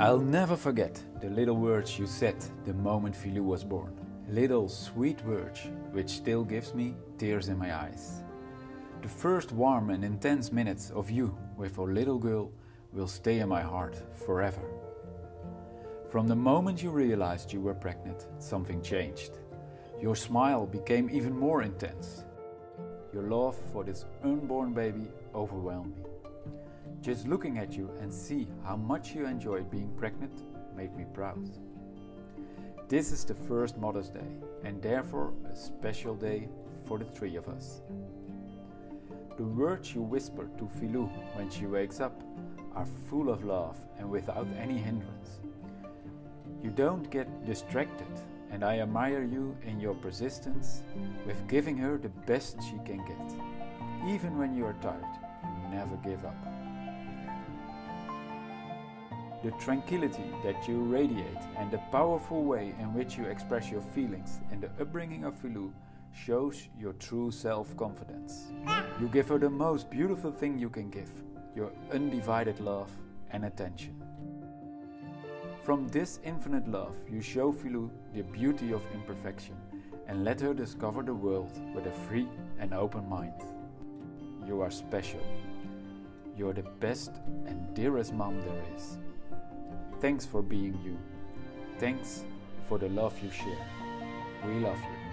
I'll never forget the little words you said the moment Filou was born. Little sweet words which still gives me tears in my eyes. The first warm and intense minutes of you with our little girl will stay in my heart forever. From the moment you realized you were pregnant, something changed. Your smile became even more intense. Your love for this unborn baby overwhelmed me. Just looking at you and see how much you enjoy being pregnant made me proud. This is the first Mother's Day and therefore a special day for the three of us. The words you whisper to Filou when she wakes up are full of love and without any hindrance. You don't get distracted and I admire you in your persistence with giving her the best she can get. Even when you are tired, you never give up. The tranquility that you radiate and the powerful way in which you express your feelings in the upbringing of Filou shows your true self-confidence. You give her the most beautiful thing you can give, your undivided love and attention. From this infinite love, you show Filou the beauty of imperfection and let her discover the world with a free and open mind. You are special. You're the best and dearest mom there is. Thanks for being you. Thanks for the love you share. We love you.